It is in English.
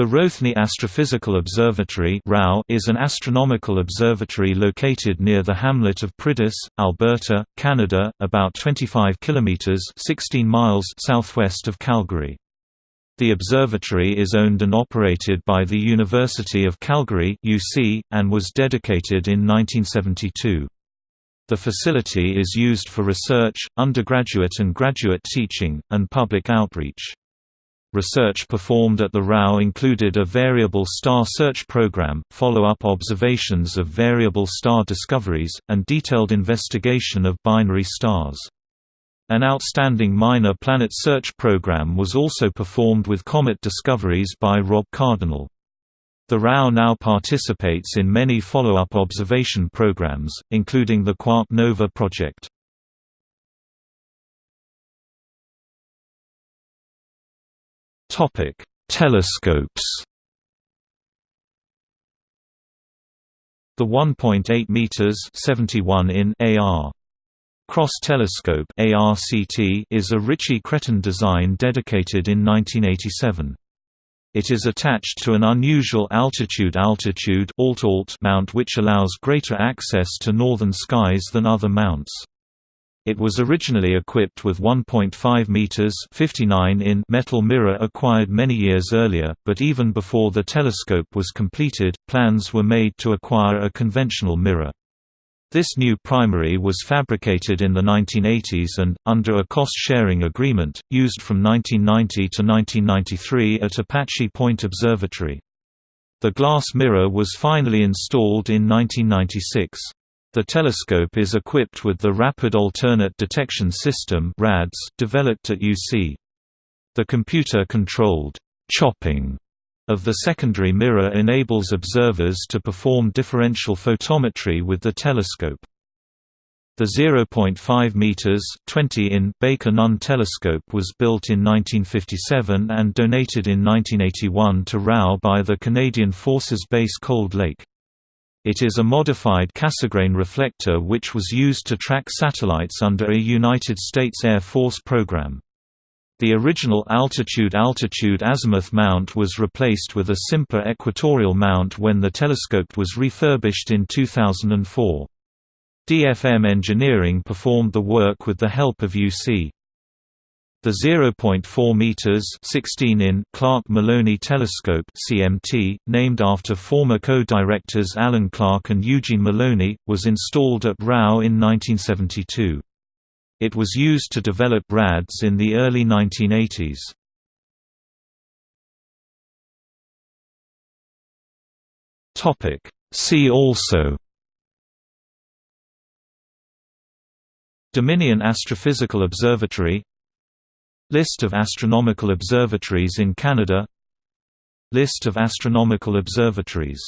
The Rothney Astrophysical Observatory is an astronomical observatory located near the hamlet of Priddis, Alberta, Canada, about 25 kilometers (16 miles) southwest of Calgary. The observatory is owned and operated by the University of Calgary (UC) and was dedicated in 1972. The facility is used for research, undergraduate and graduate teaching, and public outreach. Research performed at the RAO included a variable star search program, follow-up observations of variable star discoveries, and detailed investigation of binary stars. An outstanding minor planet search program was also performed with comet discoveries by Rob Cardinal. The RAO now participates in many follow-up observation programs, including the Quark Nova project. Topic: Telescopes. The 1.8 meters (71 in) AR Cross Telescope (ARCT) is a Ritchey-Chrétien design dedicated in 1987. It is attached to an unusual altitude-altitude mount which allows greater access to northern skies than other mounts. It was originally equipped with 1.5 meters (59 in) metal mirror acquired many years earlier, but even before the telescope was completed, plans were made to acquire a conventional mirror. This new primary was fabricated in the 1980s and, under a cost-sharing agreement, used from 1990 to 1993 at Apache Point Observatory. The glass mirror was finally installed in 1996. The telescope is equipped with the Rapid Alternate Detection System developed at UC. The computer-controlled chopping of the secondary mirror enables observers to perform differential photometry with the telescope. The 0.5 meters (20 in) Baker Nunn telescope was built in 1957 and donated in 1981 to RAO by the Canadian Forces Base Cold Lake. It is a modified Cassegrain reflector which was used to track satellites under a United States Air Force program. The original altitude-altitude azimuth mount was replaced with a simpler equatorial mount when the telescope was refurbished in 2004. DFM Engineering performed the work with the help of UC. The 0.4 meters (16 in) Clark Milone Telescope (CMT), named after former co-directors Alan Clark and Eugene Milone, was installed at RAO in 1972. It was used to develop RADS in the early 1980s. Topic: See also Dominion Astrophysical Observatory List of astronomical observatories in Canada. List of astronomical observatories